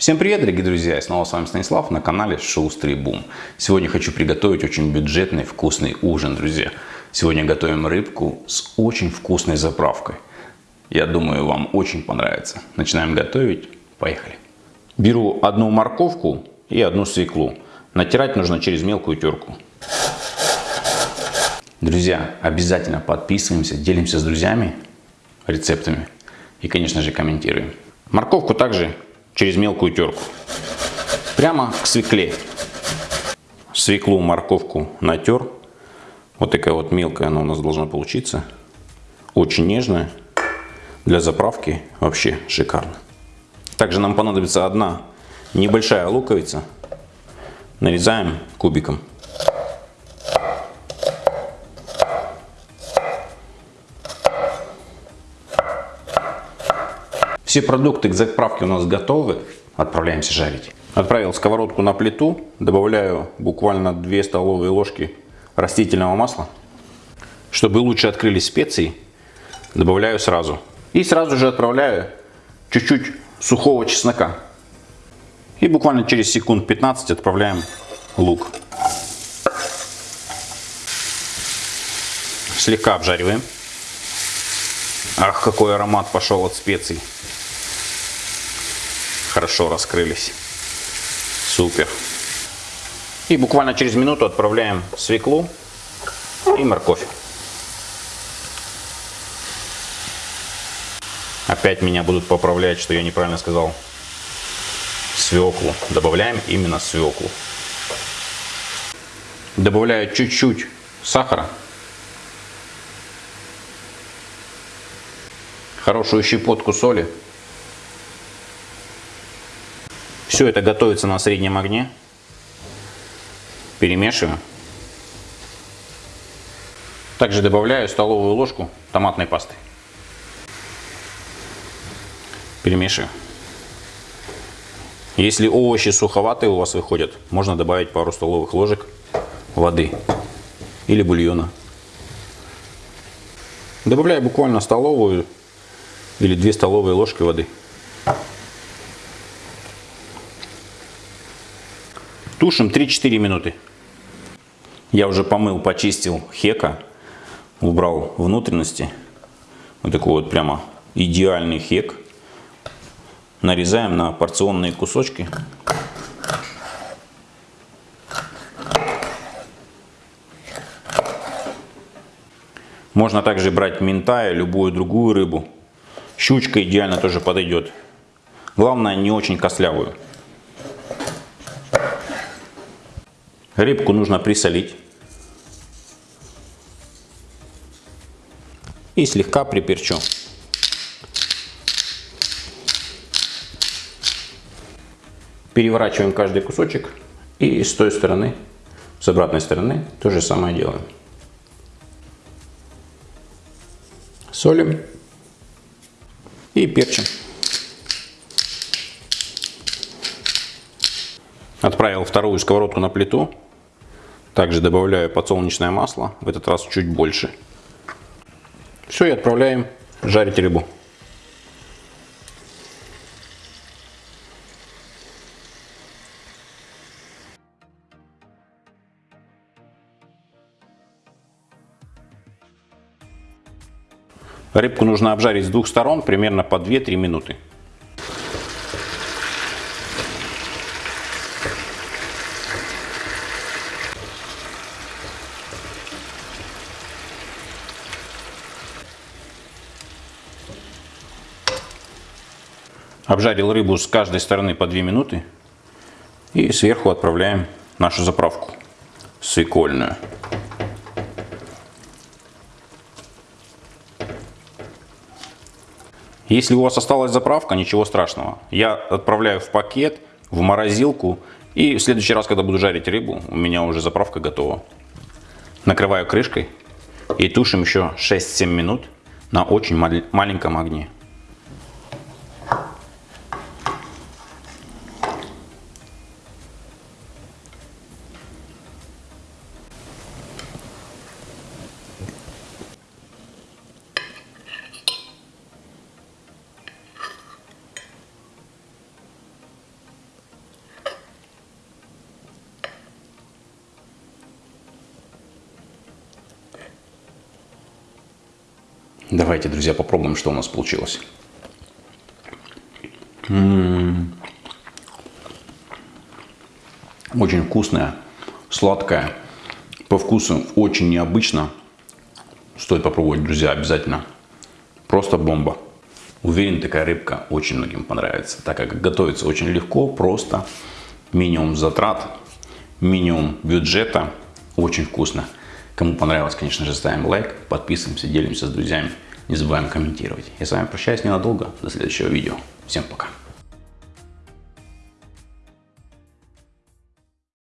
Всем привет, дорогие друзья! И снова с вами Станислав на канале Шустрый Бум. Сегодня хочу приготовить очень бюджетный вкусный ужин, друзья. Сегодня готовим рыбку с очень вкусной заправкой. Я думаю, вам очень понравится. Начинаем готовить. Поехали. Беру одну морковку и одну свеклу. Натирать нужно через мелкую терку. Друзья, обязательно подписываемся, делимся с друзьями рецептами и, конечно же, комментируем. Морковку также через мелкую терку. Прямо к свекле. Свеклу, морковку натер. Вот такая вот мелкая она у нас должна получиться. Очень нежная. Для заправки вообще шикарно. Также нам понадобится одна небольшая луковица. Нарезаем кубиком. Все продукты к заправке у нас готовы. Отправляемся жарить. Отправил сковородку на плиту. Добавляю буквально 2 столовые ложки растительного масла. Чтобы лучше открылись специи, добавляю сразу. И сразу же отправляю чуть-чуть сухого чеснока. И буквально через секунд 15 отправляем лук. Слегка обжариваем. Ах, какой аромат пошел от специй хорошо раскрылись. Супер. И буквально через минуту отправляем свеклу и морковь. Опять меня будут поправлять, что я неправильно сказал. Свеклу. Добавляем именно свеклу. Добавляю чуть-чуть сахара. Хорошую щепотку соли. Все это готовится на среднем огне. Перемешиваю. Также добавляю столовую ложку томатной пасты. Перемешиваю. Если овощи суховатые у вас выходят, можно добавить пару столовых ложек воды или бульона. Добавляю буквально столовую или две столовые ложки воды. Тушим 3-4 минуты. Я уже помыл, почистил хека, убрал внутренности. Вот такой вот прямо идеальный хек. Нарезаем на порционные кусочки. Можно также брать ментая, любую другую рыбу. Щучка идеально тоже подойдет. Главное не очень костлявую. Рыбку нужно присолить. И слегка приперчу. Переворачиваем каждый кусочек. И с той стороны, с обратной стороны, то же самое делаем. Солим и перчим. Отправил вторую сковородку на плиту. Также добавляю подсолнечное масло, в этот раз чуть больше. Все, и отправляем жарить рыбу. Рыбку нужно обжарить с двух сторон примерно по 2-3 минуты. Обжарил рыбу с каждой стороны по 2 минуты. И сверху отправляем нашу заправку свекольную. Если у вас осталась заправка, ничего страшного. Я отправляю в пакет, в морозилку. И в следующий раз, когда буду жарить рыбу, у меня уже заправка готова. Накрываю крышкой и тушим еще 6-7 минут на очень маленьком огне. Давайте, друзья, попробуем, что у нас получилось. М-м-м. Очень вкусная, сладкая. По вкусу очень необычно. Стоит попробовать, друзья, обязательно. Просто бомба. Уверен, такая рыбка очень многим понравится, так как готовится очень легко, просто. Минимум затрат, минимум бюджета. Очень вкусно. Кому понравилось, конечно же, ставим лайк, подписываемся, делимся с друзьями. Не забываем комментировать. Я с вами прощаюсь ненадолго. До следующего видео. Всем пока.